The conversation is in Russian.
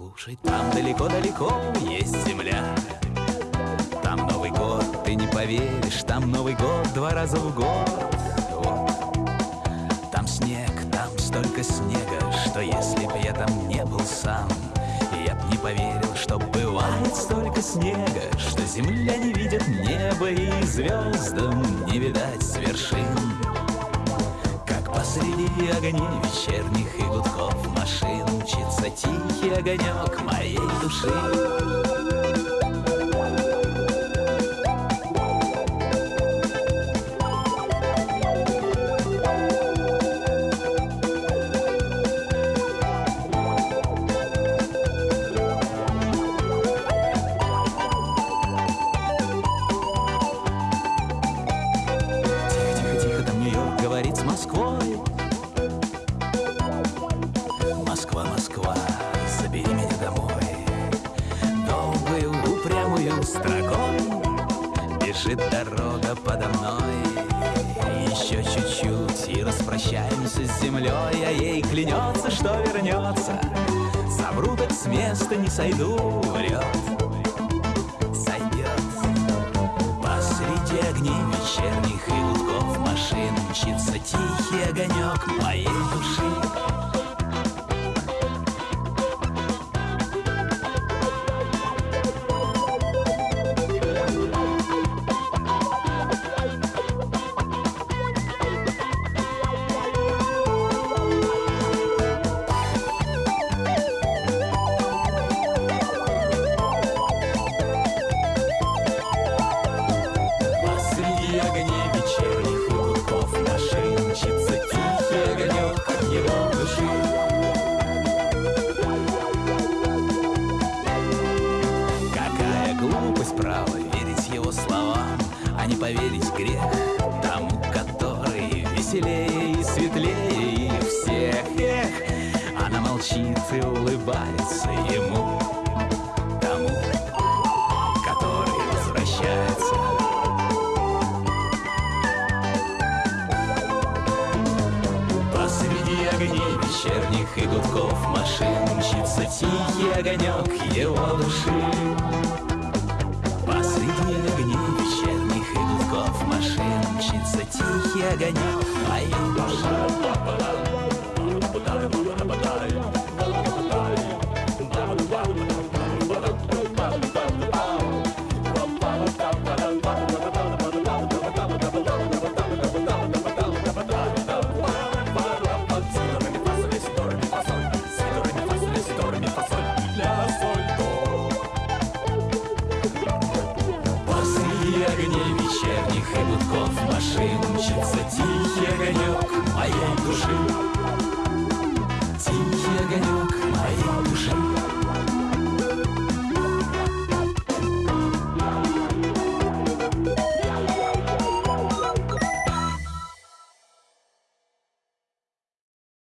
Слушай, там далеко-далеко есть земля. Там Новый год, ты не поверишь Там Новый год два раза в год. Вот. Там снег, там столько снега Что если б я там не был сам Я б не поверил, что бывает столько снега Что земля не видит неба И звездам не видать с вершин. Как посреди огней вечерних и гудков машин Тихий огонек моей души. Говорит с Москвой строкой Бежит дорога подо мной. Еще чуть-чуть и распрощаемся с землей А ей клянется, что вернется. Совру так с места не сойду, врет. Сойдет. Посреди огней вечерних и гудков машин Мчится тихий огонек моей поверить грех тому, который Веселее и светлее всех. Эх, Она молчит и улыбается ему Тому, который возвращается. Посреди огней вечерних и гудков машин Мчится тихий огонек его души. Посреди огней Мчится тихий огонек. Моей души Посреди огней вечерних и гудков машин Мчится Тихий огонек моей души